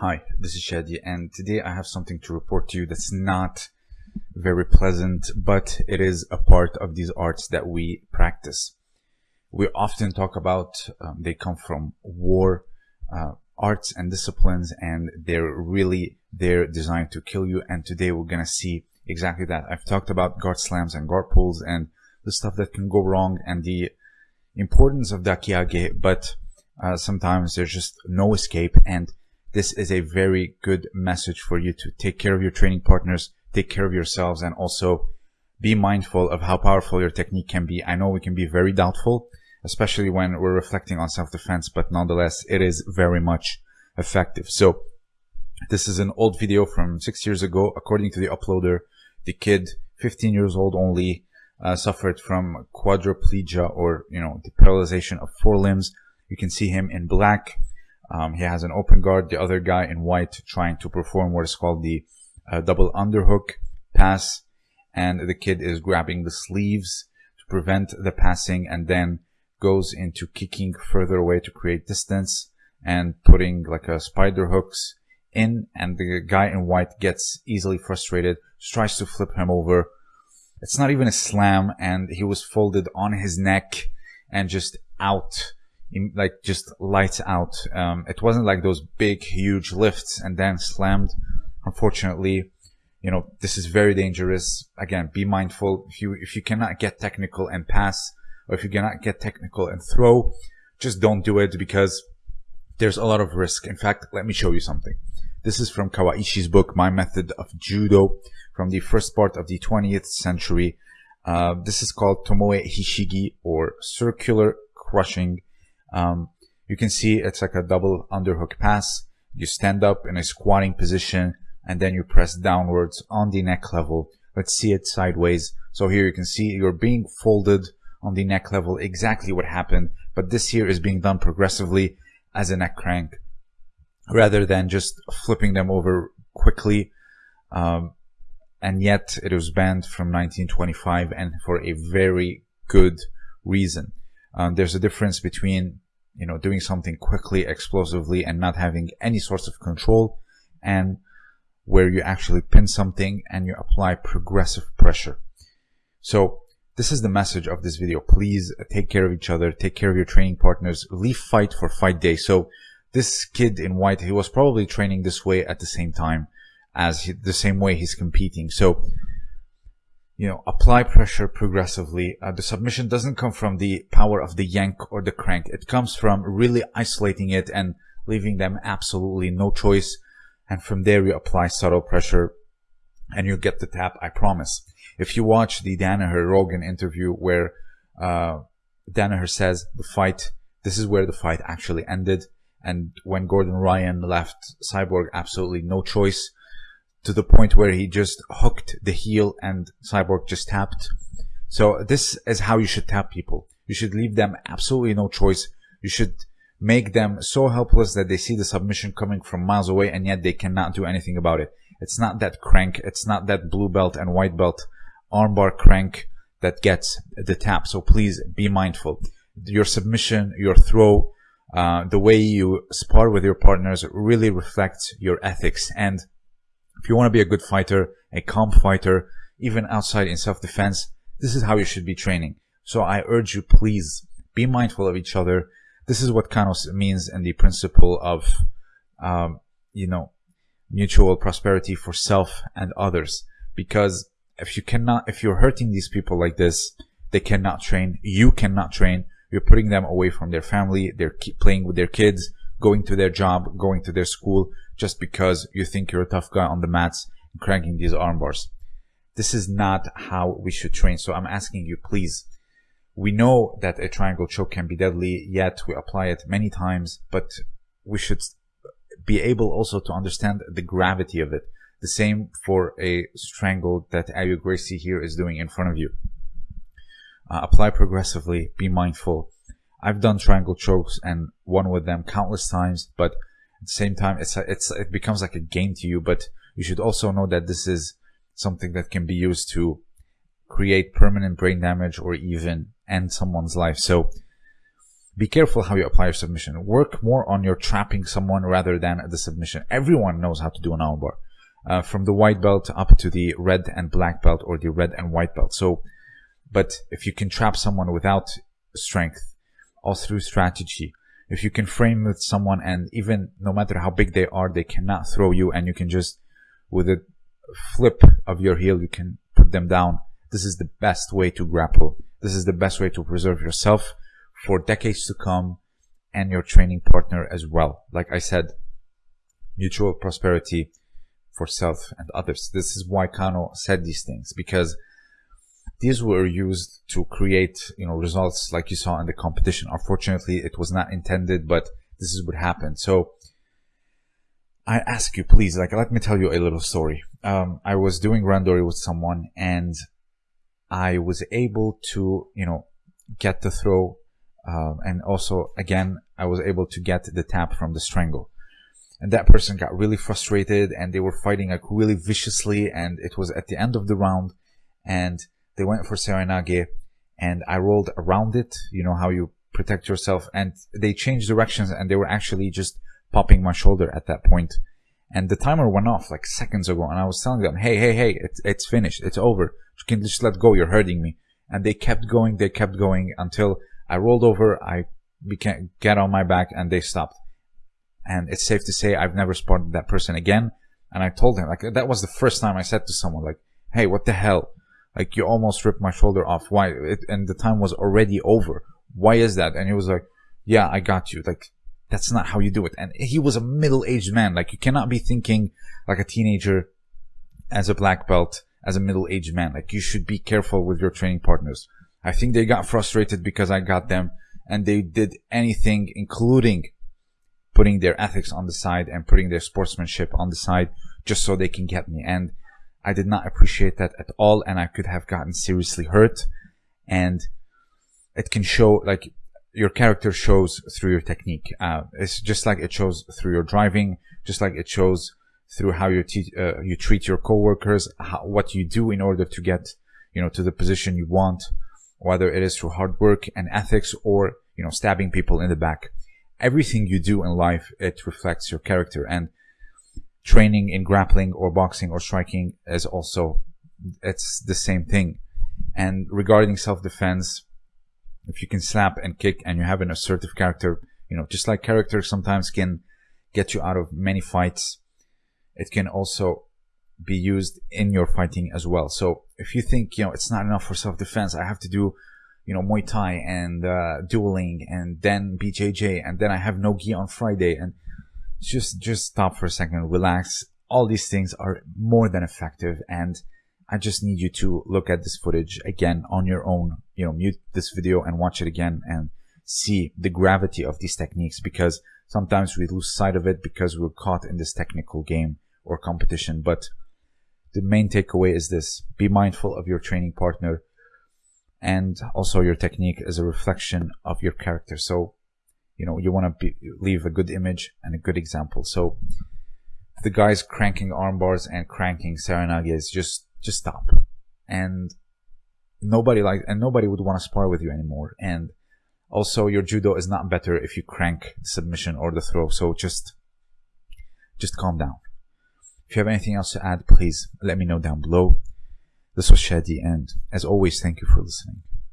Hi, this is Shadi, and today I have something to report to you that's not very pleasant, but it is a part of these arts that we practice. We often talk about um, they come from war, uh, arts and disciplines, and they're really they're designed to kill you. And today we're gonna see exactly that. I've talked about guard slams and guard pulls and the stuff that can go wrong and the importance of dakiage, but uh, sometimes there's just no escape and this is a very good message for you to take care of your training partners, take care of yourselves, and also be mindful of how powerful your technique can be. I know we can be very doubtful, especially when we're reflecting on self-defense, but nonetheless, it is very much effective. So this is an old video from six years ago. According to the uploader, the kid, 15 years old only, uh, suffered from quadriplegia or, you know, the paralyzation of four limbs. You can see him in black. Um, he has an open guard, the other guy in white trying to perform what is called the uh, double underhook pass. And the kid is grabbing the sleeves to prevent the passing and then goes into kicking further away to create distance and putting like a spider hooks in and the guy in white gets easily frustrated, tries to flip him over. It's not even a slam and he was folded on his neck and just out in, like just lights out. Um, it wasn't like those big, huge lifts and then slammed. Unfortunately, you know, this is very dangerous. Again, be mindful. If you, if you cannot get technical and pass, or if you cannot get technical and throw, just don't do it because there's a lot of risk. In fact, let me show you something. This is from Kawaishi's book, My Method of Judo, from the first part of the 20th century. Uh, this is called Tomoe Hishigi, or circular crushing um, you can see it's like a double underhook pass. You stand up in a squatting position and then you press downwards on the neck level. Let's see it sideways. So here you can see you're being folded on the neck level, exactly what happened. But this here is being done progressively as a neck crank rather than just flipping them over quickly. Um, and yet it was banned from 1925 and for a very good reason. Um, there's a difference between, you know, doing something quickly, explosively, and not having any sorts of control, and where you actually pin something and you apply progressive pressure. So this is the message of this video. Please take care of each other, take care of your training partners, leave fight for fight day. So this kid in white, he was probably training this way at the same time as he, the same way he's competing. So you know, apply pressure progressively. Uh, the submission doesn't come from the power of the yank or the crank. It comes from really isolating it and leaving them absolutely no choice. And from there, you apply subtle pressure and you get the tap, I promise. If you watch the Danaher Rogan interview where, uh, Danaher says the fight, this is where the fight actually ended. And when Gordon Ryan left Cyborg, absolutely no choice to the point where he just hooked the heel and Cyborg just tapped. So this is how you should tap people. You should leave them absolutely no choice. You should make them so helpless that they see the submission coming from miles away and yet they cannot do anything about it. It's not that crank. It's not that blue belt and white belt armbar crank that gets the tap. So please be mindful. Your submission, your throw, uh, the way you spar with your partners really reflects your ethics and if you want to be a good fighter, a calm fighter, even outside in self-defense, this is how you should be training. So I urge you, please be mindful of each other. This is what Kano's means in the principle of, um, you know, mutual prosperity for self and others. Because if you cannot, if you're hurting these people like this, they cannot train. You cannot train. You're putting them away from their family. They're playing with their kids, going to their job, going to their school just because you think you're a tough guy on the mats and cranking these arm bars. This is not how we should train. So I'm asking you, please. We know that a triangle choke can be deadly, yet we apply it many times, but we should be able also to understand the gravity of it. The same for a strangle that Ayu Gracie here is doing in front of you. Uh, apply progressively, be mindful. I've done triangle chokes and won with them countless times, but at the same time, it's it's it becomes like a game to you. But you should also know that this is something that can be used to create permanent brain damage or even end someone's life. So be careful how you apply your submission. Work more on your trapping someone rather than the submission. Everyone knows how to do an armbar. Uh, from the white belt up to the red and black belt or the red and white belt. So, but if you can trap someone without strength or through strategy, if you can frame with someone and even no matter how big they are, they cannot throw you and you can just with a flip of your heel, you can put them down. This is the best way to grapple. This is the best way to preserve yourself for decades to come and your training partner as well. Like I said, mutual prosperity for self and others. This is why Kano said these things because these were used to create, you know, results like you saw in the competition. Unfortunately, it was not intended, but this is what happened. So I ask you, please, like, let me tell you a little story. Um, I was doing randori with someone and I was able to, you know, get the throw. Um, and also, again, I was able to get the tap from the strangle. And that person got really frustrated and they were fighting like really viciously. And it was at the end of the round and they went for seoi nage and I rolled around it. You know how you protect yourself and they changed directions and they were actually just popping my shoulder at that point. And the timer went off like seconds ago and I was telling them, hey, hey, hey, it's, it's finished. It's over. You can just let go. You're hurting me. And they kept going. They kept going until I rolled over. I became, get on my back and they stopped. And it's safe to say I've never spotted that person again. And I told him, like, that was the first time I said to someone, like, hey, what the hell? Like, you almost ripped my shoulder off. Why? It, and the time was already over. Why is that? And he was like, yeah, I got you. Like, that's not how you do it. And he was a middle-aged man. Like you cannot be thinking like a teenager as a black belt, as a middle-aged man. Like you should be careful with your training partners. I think they got frustrated because I got them and they did anything, including putting their ethics on the side and putting their sportsmanship on the side just so they can get me. And I did not appreciate that at all. And I could have gotten seriously hurt and it can show like your character shows through your technique. Uh, it's just like it shows through your driving, just like it shows through how you uh, you treat your coworkers, how, what you do in order to get you know to the position you want, whether it is through hard work and ethics or you know stabbing people in the back. Everything you do in life it reflects your character, and training in grappling or boxing or striking is also it's the same thing. And regarding self defense, if you can slap and kick and you have an assertive character, you know, just like character sometimes can get you out of many fights, it can also be used in your fighting as well. So if you think, you know, it's not enough for self-defense, I have to do, you know, Muay Thai and uh, dueling and then BJJ and then I have no gi on Friday and just, just stop for a second, relax. All these things are more than effective and I just need you to look at this footage again on your own, you know, mute this video and watch it again and see the gravity of these techniques because sometimes we lose sight of it because we're caught in this technical game or competition. But the main takeaway is this, be mindful of your training partner and also your technique is a reflection of your character. So, you know, you want to leave a good image and a good example. So the guys cranking arm bars and cranking is just just stop. And nobody like, and nobody would want to spar with you anymore. And also your judo is not better if you crank the submission or the throw. So just, just calm down. If you have anything else to add, please let me know down below. This was Shadi and as always, thank you for listening.